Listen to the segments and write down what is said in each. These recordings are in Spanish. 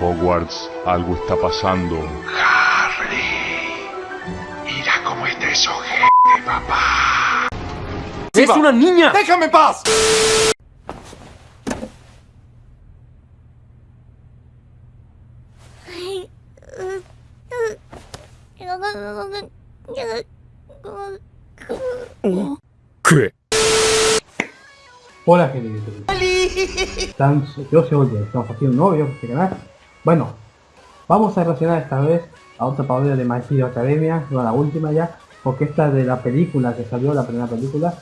Hogwarts, algo está pasando. Harry, mira cómo está eso, papá. ¡Es una niña! ¡Déjame en paz! ¿Qué? Hola gente Están, yo soy Oye, estamos haciendo un nuevo video en este canal. Bueno, vamos a reaccionar esta vez a otra parodia de My Hero Academia, no la última ya, porque esta es de la película que salió, la primera película,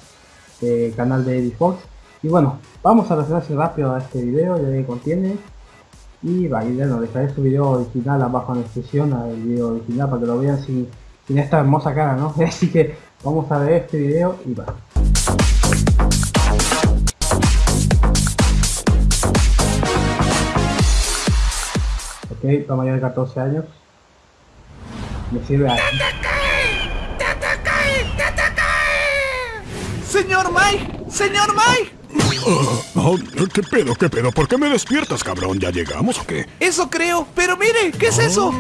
eh, canal de Eddie Fox. Y bueno, vamos a reaccionar rápido a este video, ya que contiene. Y va, y bueno, dejaré su video original abajo en la descripción, al video original, para que lo vean sin, sin esta hermosa cara, ¿no? Así que vamos a ver este video y va. Ok, para mayor de 14 años. Me sirve a... ¡Señor Mike! ¡Señor Mike! Oh, ¿Qué pedo, qué pedo? ¿Por qué me despiertas, cabrón? ¿Ya llegamos o qué? Eso creo, pero mire, ¿qué es eso?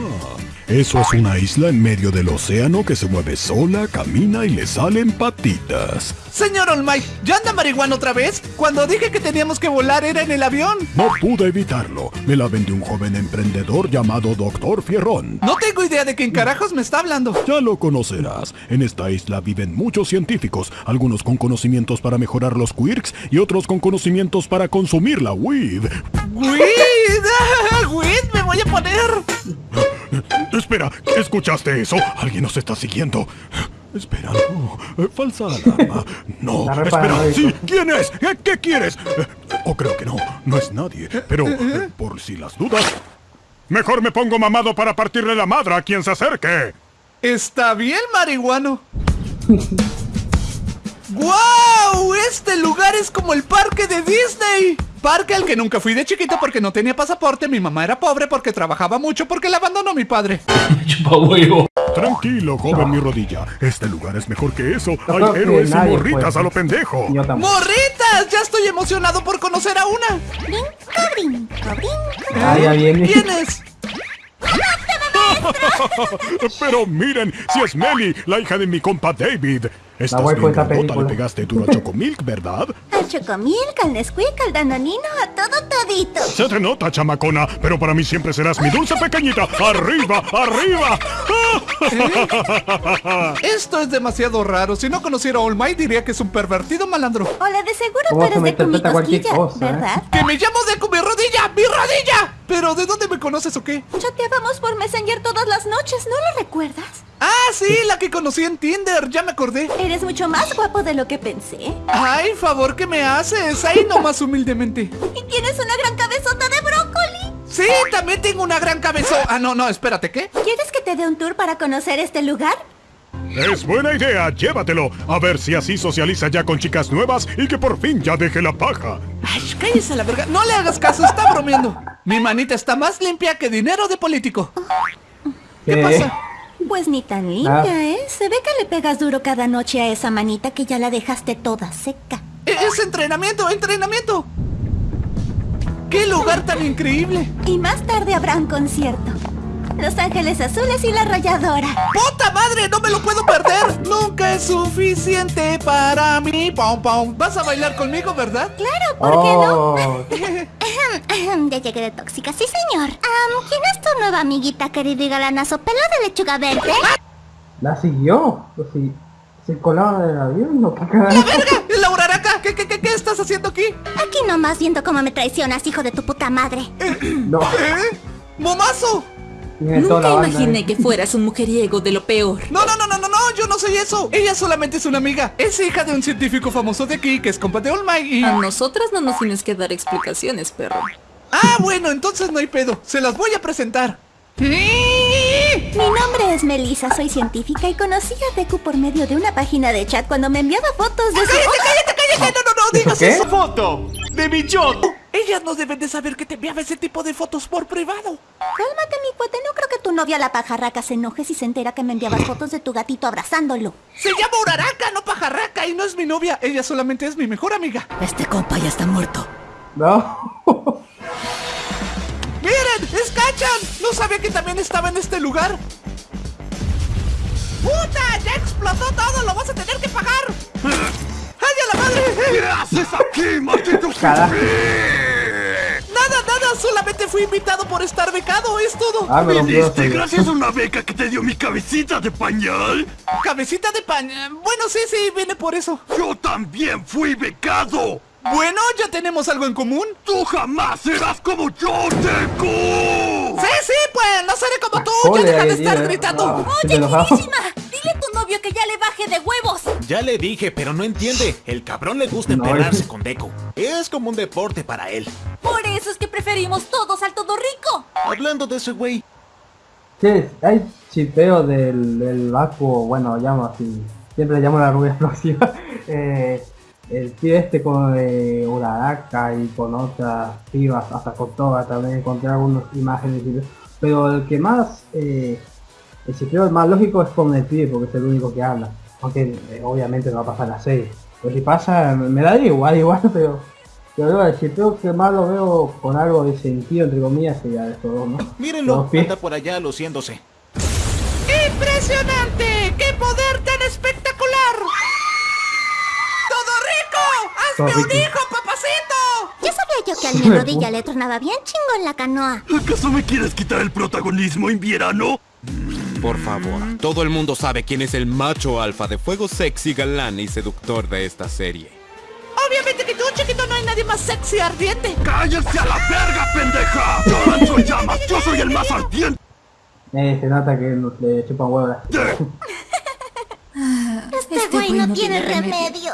Eso es una isla en medio del océano que se mueve sola, camina y le salen patitas. Señor Olmay, ¿ya anda marihuana otra vez? Cuando dije que teníamos que volar era en el avión. No pude evitarlo. Me la vendió un joven emprendedor llamado Doctor Fierrón. No tengo idea de quién carajos me está hablando. Ya lo conocerás. En esta isla viven muchos científicos, algunos con conocimientos para mejorar los quirks y otros con conocimientos para consumir la weed. ¿Weed? ¿Weed? ¿Me voy a poner? Espera, ¿escuchaste eso? Alguien nos está siguiendo. Espera, no. Eh, falsa alarma. No, espera. Sí, ¿quién es? ¿Qué, qué quieres? Eh, o creo que no. No es nadie. Pero, eh, por si las dudas... Mejor me pongo mamado para partirle la madre a quien se acerque. Está bien, marihuano. ¡Guau! Este lugar es como el parque de Disney. Parque al que nunca fui de chiquito porque no tenía pasaporte, mi mamá era pobre porque trabajaba mucho porque la abandonó mi padre. Tranquilo, joven mi rodilla. Este lugar es mejor que eso. Hay héroes y morritas a lo pendejo. ¡Morritas! Ya estoy emocionado por conocer a una. Brinco, brinco, ¿Quién es? Pero miren, si es Melly, la hija de mi compa David. Estás bien grandota, le pegaste duro a Chocomilk, ¿verdad? Al Chocomilk, al Nesquik, al Danonino, a todo todito. Se te nota, chamacona, pero para mí siempre serás mi dulce pequeñita. ¡Arriba, arriba! Esto es demasiado raro. Si no conociera a All Might, diría que es un pervertido malandro. Hola, de seguro tú eres de Kumi Cosquilla, ¿eh? ¿verdad? ¡Que me llamo de mi rodilla! ¡Mi rodilla! ¿Pero de dónde me conoces o qué? Chateábamos por Messenger todas las noches, ¿no lo recuerdas? Ah, sí, la que conocí en Tinder, ya me acordé. Eres mucho más guapo de lo que pensé. Ay, favor que me haces, ahí nomás humildemente. Y tienes una gran cabezota de brócoli. Sí, también tengo una gran cabezota. Ah, no, no, espérate, ¿qué? ¿Quieres que te dé un tour para conocer este lugar? Es buena idea, llévatelo. A ver si así socializa ya con chicas nuevas y que por fin ya deje la paja. Ay, cállese la verga. No le hagas caso, está bromeando. Mi manita está más limpia que dinero de político. ¿Qué pasa? Pues ni tan limpia, ¿eh? Se ve que le pegas duro cada noche a esa manita que ya la dejaste toda seca. E-, es entrenamiento, entrenamiento. ¡Qué lugar tan increíble! Y más tarde habrá un concierto. Los Ángeles Azules y la Rayadora. ¡Puta madre! ¡No me lo puedo perder! Nunca es suficiente para mí. Pom, pom. ¿Vas a bailar conmigo, verdad? Claro, ¿por qué no? ya llegué de tóxica, sí señor. ¿Quién es tu nueva amiguita, querido y galanazo pelo de lechuga verde? ¿La siguió? Pues sí. ¿Se colaba del avión? ¿No? ¿Qué ¡La verga! ¡Laura Araca! ¿Qué, qué, qué, qué estás haciendo aquí? Aquí nomás viendo cómo me traicionas, hijo de tu puta madre. No. ¿Eh? ¡Momazo! Nunca imaginé que fueras un mujeriego de lo peor. No, no, no, no, no, no, yo no soy eso. Ella solamente es una amiga. Es hija de un científico famoso de aquí que es compa de All Might y... A nosotras no nos tienes que dar explicaciones, perro. Ah, bueno, entonces no hay pedo. Se las voy a presentar. Mi nombre es Melissa, soy científica y conocí a Deku por medio de una página de chat cuando me enviaba fotos de su... ¡Cállate, cállate, cállate! No, no, no, digas qué? eso. ¡Foto! ¡De mi shot! Ellas no deben de saber que te enviaba ese tipo de fotos por privado. Cálmate, mi cuate, no creo que tu novia la pajarraca se enoje si se entera que me enviabas fotos de tu gatito abrazándolo. Se llama Uraraka, no pajarraca, y no es mi novia. Ella solamente es mi mejor amiga. Este compa ya está muerto. No. ¡Miren! ¡Es Michan! No sabía que también estaba en este lugar. ¡Puta! ¡Ya explotó todo! ¡Lo vas a tener que pagar! ¡Ay, a la madre! ¿Qué haces aquí, maldito. Nada, nada, solamente fui invitado por estar becado, es todo. Ah, me ¿Viniste gracias a una beca que te dio mi cabecita de pañal? Cabecita de eh, Bueno, sí, sí, viene por eso. Yo también fui becado. Bueno, ya tenemos algo en común. Tú jamás serás como yo, Deku. Sí, sí, pues no seré como tú. Ya deja de estar gritando. Sí Oye, finísima, dile a tu novio que ya le baje de huevos. Ya le dije, pero no entiende. El cabrón le gusta emperrarse con Deco. Es como un deporte para él. Por eso es que preferimos todos al todo rico. Hablando de ese güey, Che, hay chipeo del, del Baku, bueno, llamo así, siempre le llamo la rubia explosiva. eh, el tío este con eh, Uraraka y con otras pibas, hasta con Toga también encontré algunas imágenes, pero el que más, eh, el más lógico es con el pibe porque es el único que habla, aunque eh, obviamente no va a pasar la serie. Pero si pasa, me da igual, igual, pero, pero el chipeo que más lo veo con algo de sentido, entre comillas, sería de estos dos, ¿no? mírenlo, anda por allá luciéndose. ¡Impresionante! ¡Qué poder tan espectacular! ¡Hazme un hijo, papacito! Ya sabía yo que al mi rodilla le tronaba bien chingón la canoa. ¿Acaso me quieres quitar el protagonismo en verano? Por favor, todo el mundo sabe quién es el macho alfa de fuego sexy, galán y seductor de esta serie. Obviamente que tú, chiquito, no hay nadie más sexy y ardiente. ¡Cállese a la verga, pendeja! ¡Yo lanzo llamas! ¡Yo soy el más ardiente! Eh, se nota que no- le chupan huevos. Este güey no tiene remedio.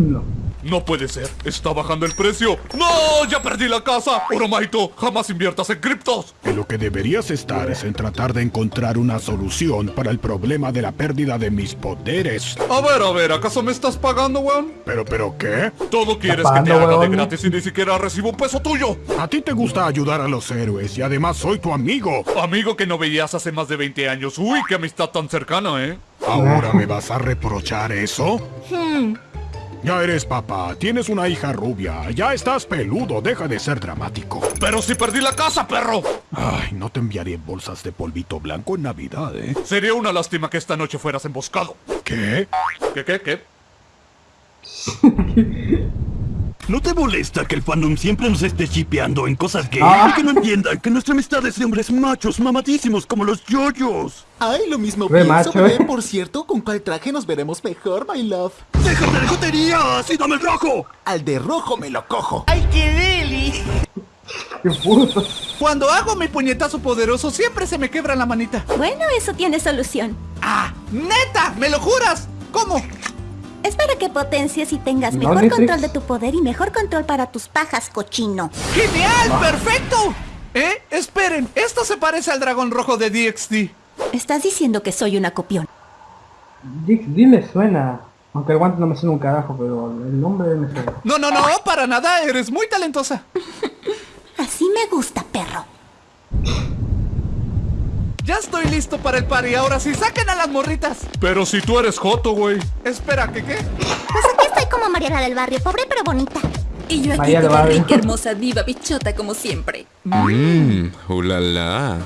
No. No puede ser. Está bajando el precio. ¡No! ¡Ya perdí la casa! Oromaito, jamás inviertas en criptos. En lo que deberías estar es en tratar de encontrar una solución para el problema de la pérdida de mis poderes. A ver, a ver, ¿acaso me estás pagando, weón? ¿Pero, pero qué? Todo quieres que te haga de gratis y ni siquiera recibo un peso tuyo. A ti te gusta ayudar a los héroes y además soy tu amigo. Amigo que no veías hace más de 20 años. Uy, qué amistad tan cercana, ¿eh? ¿Ahora me vas a reprochar eso? Ya eres papá, tienes una hija rubia, ya estás peludo, deja de ser dramático. Pero si perdí la casa, perro. Ay, no te enviaré bolsas de polvito blanco en Navidad, ¿eh? Sería una lástima que esta noche fueras emboscado. ¿Qué? ¿Qué, qué, qué? ¿No te molesta que el fandom siempre nos esté chipeando en cosas gay? Ah. Que no entiendan que nuestra amistad es de hombres machos mamadísimos como los yoyos. Ay, lo mismo Re pienso, macho, eh. Por cierto, ¿con cuál traje nos veremos mejor, my love? ¡Déjate de joterías y dame el rojo! Al de rojo me lo cojo. ¡Qué puto! Cuando hago mi puñetazo poderoso siempre se me quebra la manita. Bueno, eso tiene solución. ¡Ah! ¡Neta! ¿Me lo juras? ¿Cómo? Es para que potencies y tengas ¿No, mejor control de tu poder y mejor control para tus pajas, cochino. ¡Genial! ¡Perfecto! ¿Eh? Esperen, esto se parece al dragón rojo de DXD. Estás diciendo que soy una copión. Dix D me suena. Aunque el guante no me suena un carajo, pero el nombre me suena. No, no, no, para nada, eres muy talentosa. Así me gusta, perro. Ya estoy listo para el party, ahora sí, saquen a las morritas. Pero si tú eres Joto, güey. Espera, ¿qué qué? Pues aquí estoy como Mariana del barrio, pobre pero bonita. Y yo aquí Barrio. rica, hermosa, diva, bichota como siempre. Mmm, ulala.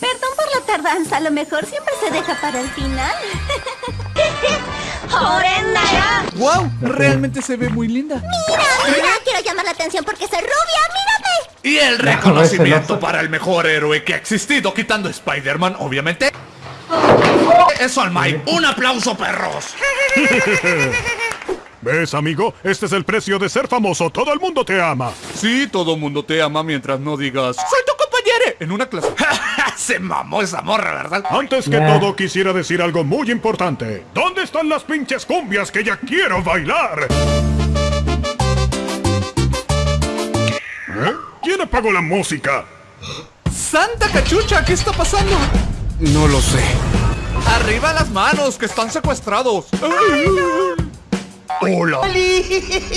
Perdón por la tardanza, a lo mejor siempre se deja para el final. ¡Wow! Realmente se ve muy linda. Mira, mira, quiero llamar la atención porque soy rubia, mírame. Y el reconocimiento no. para el mejor héroe que ha existido, quitando Spider-Man, obviamente. Eso al Mike. Un aplauso, perros. ¿Ves, amigo? Este es el precio de ser famoso. Todo el mundo te ama. Sí, todo mundo te ama mientras no digas ¡Soy tu compañero! En una clase. Se mamó esa morra, ¿verdad? Antes que Nah. todo, quisiera decir algo muy importante. ¿Dónde están las pinches cumbias que ya quiero bailar? ¿Quién apagó la música? ¡Santa cachucha! ¿Qué está pasando? No lo sé. ¡Arriba las manos! ¡Que están secuestrados! ¡Hola!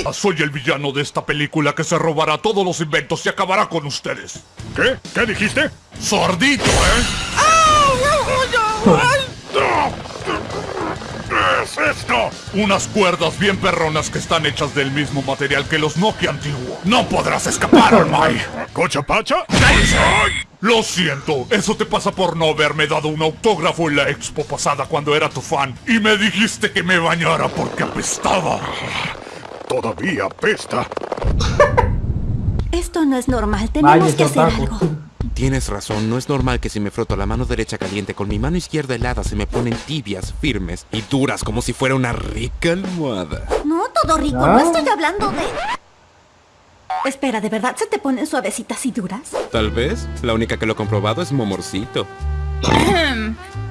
Ah, Soy el villano de esta película que se robará todos los inventos y acabará con ustedes. ¿Qué? ¿Qué dijiste? ¡Sordito, eh! ¿Qué es esto? Unas cuerdas bien perronas que están hechas del mismo material que los Nokia antiguos. ¡No podrás escapar, Olmai! ¿Cochapacha? Lo siento, eso te pasa por no haberme dado un autógrafo en la expo pasada cuando era tu fan y me dijiste que me bañara porque apestaba. Todavía apesta. Esto no es normal, tenemos Vaya, que hacer algo. Tienes razón, no es normal que si me froto la mano derecha caliente con mi mano izquierda helada se me ponen tibias, firmes y duras como si fuera una rica almohada. No, todo rico, Ah. no estoy hablando de... Espera, ¿de verdad se te ponen suavecitas y duras? Tal vez, la única que lo ha comprobado es Momorcito.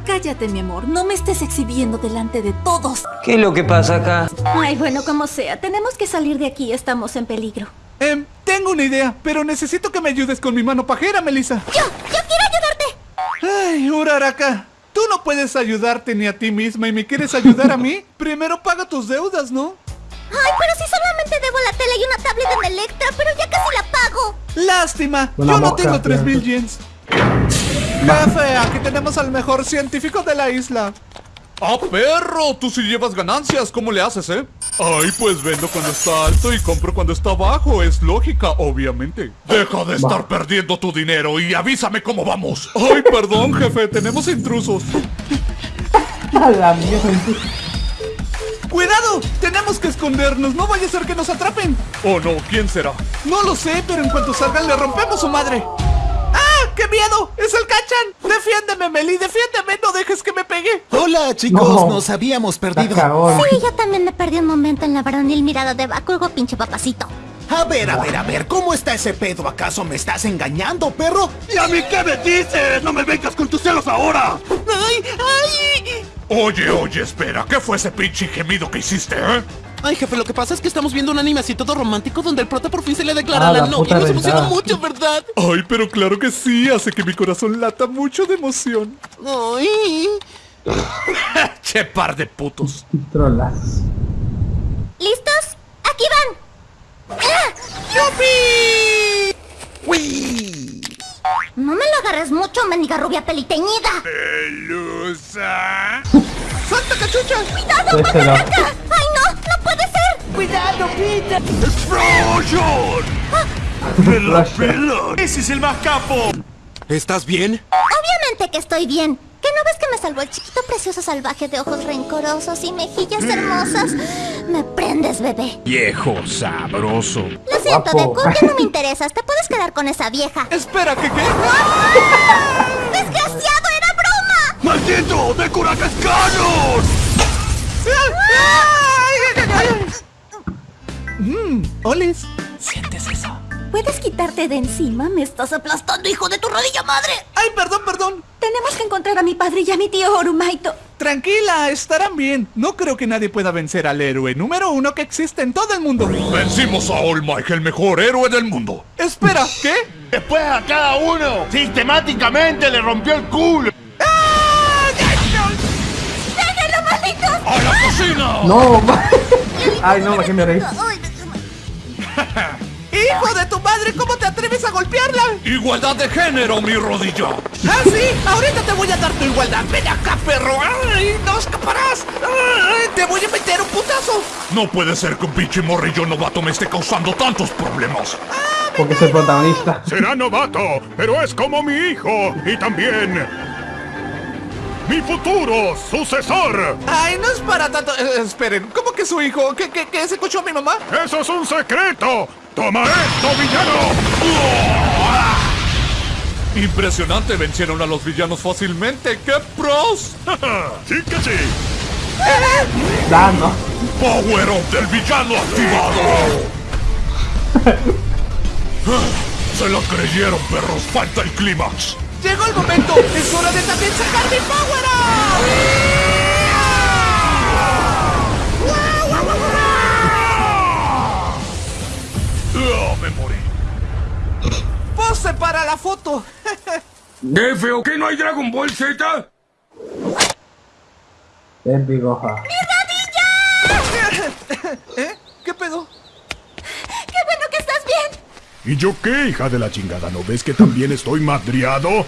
Cállate, mi amor. No me estés exhibiendo delante de todos. ¿Qué es lo que pasa acá? Ay, bueno, como sea, tenemos que salir de aquí, estamos en peligro. Em, tengo una idea, pero necesito que me ayudes con mi mano pajera, Melissa. ¡Yo! ¡Yo quiero ayudarte! Ay, Uraraka, tú no puedes ayudarte ni a ti misma y me quieres ayudar a mí. Primero paga tus deudas, ¿no? Ay, pero si solamente debo la tele y una tablet en Electra, pero ya casi la pago. Lástima, Una yo no tengo 3000 fíjate. yens. Jefe, aquí tenemos al mejor científico de la isla. ¡Ah, perro! Tú sí llevas ganancias, ¿cómo le haces, eh? Ay, pues vendo cuando está alto y compro cuando está bajo. Es lógica, obviamente. Deja de estar perdiendo tu dinero y avísame cómo vamos. Ay, perdón, jefe, tenemos intrusos. A la mierda. ¡Cuidado! Tenemos que escondernos, no vaya a ser que nos atrapen. ¿O no? ¿Quién será? No lo sé, pero en cuanto salgan le rompemos su madre. ¡Qué miedo! ¡Es el Cachan! ¡Defiéndeme, Meli! ¡Defiéndeme! ¡No dejes que me pegue! Hola, chicos, No. nos habíamos perdido. Sí, yo también me perdí un momento en la varonil mirada de Bakugo, pinche papacito. A ver, a ver, a ver, ¿cómo está ese pedo? ¿Acaso me estás engañando, perro? ¿Y a mí qué me dices? ¡No me vengas con tus celos ahora! ¡Ay, ay! Oye, oye, espera, ¿qué fue ese pinche gemido que hiciste, eh? Ay, jefe, lo que pasa es que estamos viendo un anime así todo romántico donde el prota por fin se le declara Ah, a la la novia. puta Nos emociona mucho, ¿verdad? Ay, pero claro que sí, hace que mi corazón lata mucho de emoción. Ay. ¡Che par de putos! Trolas. ¿Listos? ¡Aquí van! ¡Ah! No me lo agarres mucho, mendiga rubia peliteñida. ¡Pelusa! ¡Salta, cachucha! ¡Cuidado, no. Macarraca! ¡Ay, no! ¡No puede ser! ¡Explosion! ¡Me la pela! ¡Ese es el más capo! ¿Estás bien? Obviamente que estoy bien. ¿Qué no ves que me salvó el chiquito precioso salvaje de ojos rencorosos y mejillas hermosas? Me prendes, bebé. Viejo sabroso. Lo siento, Guapo. Deku, ya no me interesas. Te puedes quedar con esa vieja. Espera, ¿qué qué? ¡Desgraciado, era broma! ¡Maldito! ¡De Curacascanos! Mmm, Olis, ¿sientes eso? ¿Puedes quitarte de encima? Me estás aplastando, hijo de tu rodilla madre. Ay, perdón, perdón. Tenemos que encontrar a mi padre y a mi tío Orumaito. Tranquila, estarán bien. No creo que nadie pueda vencer al héroe número uno que existe en todo el mundo. Vencimos a All Might, el mejor héroe del mundo. Espera, ¿qué? Después a cada uno sistemáticamente le rompió el culo. ¡Déjenlo, malditos! ¡A la cocina! No, ma- Ay, no, me que me reí. ¡Hijo de tu madre! ¿Cómo te atreves a golpearla? Igualdad de género, mi rodilla. ¡Ah, sí! Ahorita te voy a dar tu igualdad. ¡Ven acá, perro! ¡Ay, no escaparás! ¡Ay, te voy a meter un putazo! No puede ser que un pinche morrillo novato me esté causando tantos problemas. Porque es el protagonista. Será novato, pero es como mi hijo y también mi futuro sucesor. ¡Ay, no es para tanto! Eh, esperen, ¿cómo que su hijo? ¿Qué, qué, qué se escuchó a mi mamá? ¡Eso es un secreto! ¡Toma esto, villano! Impresionante, vencieron a los villanos fácilmente. ¡Qué pros! ¡Sí que sí! Da, no. ¡Power Up del villano activado! Se lo creyeron, perros. Falta el clímax. ¡Llegó el momento! ¡Es hora de también sacar mi Power ¡Ah, me morí! Up! ¡Pose para la foto! ¿Qué feo que no hay Dragon Ball Z? Es bigoja. ¿Eh? ¿Qué pedo? ¡Qué bueno que estás bien! ¿Y yo qué, hija de la chingada? ¿No ves que también estoy madriado?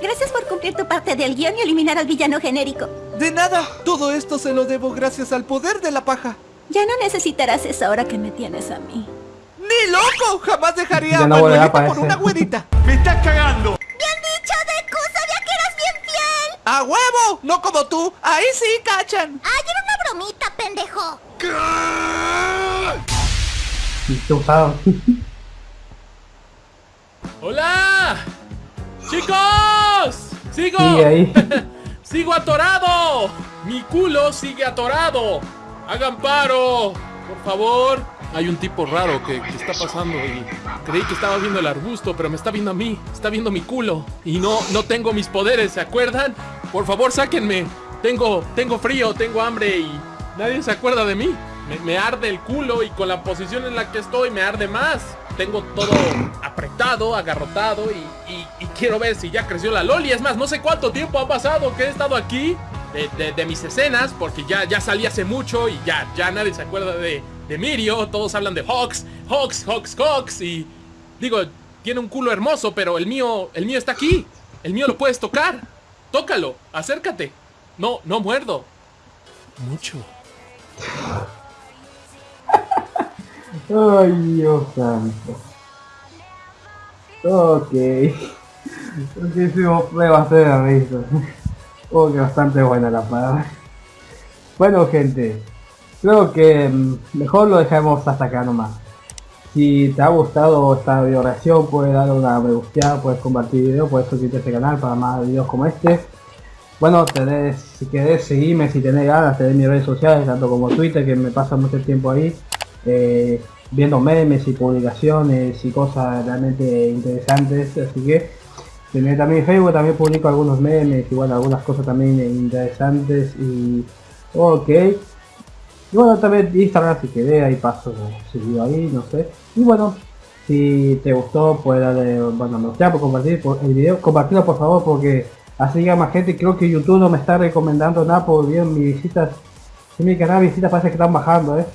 Gracias por cumplir tu parte del guion y eliminar al villano genérico. De nada, todo esto se lo debo gracias al poder de la paja. Ya no necesitarás eso ahora que me tienes a mí. ¡Ni loco! Jamás dejaría Ya a no para por ese. una güerita. ¡Me estás cagando! Bien dicho, Deku. Sabía que eras bien fiel. ¡A huevo! No como tú. Ahí sí cachan. Ay, era una bromita, pendejo. Usaron. ¡Hola! ¡Chicos! ¡Sigo! Ahí. ¡Sigo atorado! ¡Mi culo sigue atorado! ¡Hagan paro! Por favor. Hay un tipo raro que, que está pasando y creí que estaba viendo el arbusto, pero me está viendo a mí. Está viendo mi culo. Y no, no tengo mis poderes, ¿se acuerdan? Por favor, sáquenme. Tengo, tengo frío, tengo hambre y nadie se acuerda de mí. Me, me arde el culo y con la posición en la que estoy me arde más. Tengo todo apretado, agarrotado y, quiero ver si ya creció la Loli. Es más, no sé cuánto tiempo ha pasado que he estado aquí de, de- de mis escenas porque ya, ya salí hace mucho y ya, ya nadie se acuerda de, de Mirio. Todos hablan de Hawks, Hawks, Hawks, Hawks y digo, tiene un culo hermoso, pero el mío, el mío está aquí. El mío lo puedes tocar. Tócalo, acércate. No, no muerdo. Mucho. Ay, Dios santo. Ok. Muchísimo fue bastante de risa. Oh, que bastante buena la palabra. Bueno, gente. Creo que mm, mejor lo dejamos hasta acá nomás. Si te ha gustado esta video reacción, puedes darle una me gusta, puedes compartir video, puedes suscribirte a este canal para más videos como este. Bueno, tenés, si querés seguirme, si tenés ganas, tenés mis redes sociales, tanto como Twitter, que me pasa mucho tiempo ahí, eh, viendo memes y publicaciones y cosas realmente interesantes, así que tenés también Facebook, también publico algunos memes y bueno, algunas cosas también interesantes y ok. Y bueno, también Instagram si querés, ahí paso seguido ahí, no sé. Y bueno, si te gustó, puedes darle, bueno, me gustaría por compartir por el video, compartirlo por favor porque así llega más gente. Creo que YouTube no me está recomendando nada por bien mis visitas. En mi canal visitas parece que están bajando, eh.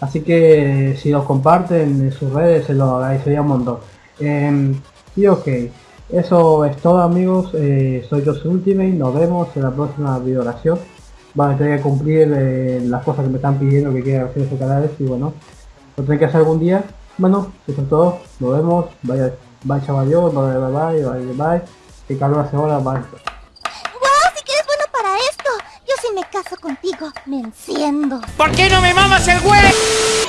Así que si lo comparten en sus redes se lo agradecería un montón. Em, y ok, eso es todo amigos, eh, soy José Ultimate, nos vemos en la próxima video oración. Vale, tengo que cumplir eh, las cosas que me están pidiendo que quiera hacer estos canales y bueno, lo tendré que hacer algún día. Bueno, eso es todo, nos vemos, vaya, bye chaval yo, bye bye bye, bye bye, que calor hace ahora, bye. Wow, si que eres bueno para esto. Yo si me caso contigo, me enciendo. ¿Por qué no me mamas el güey?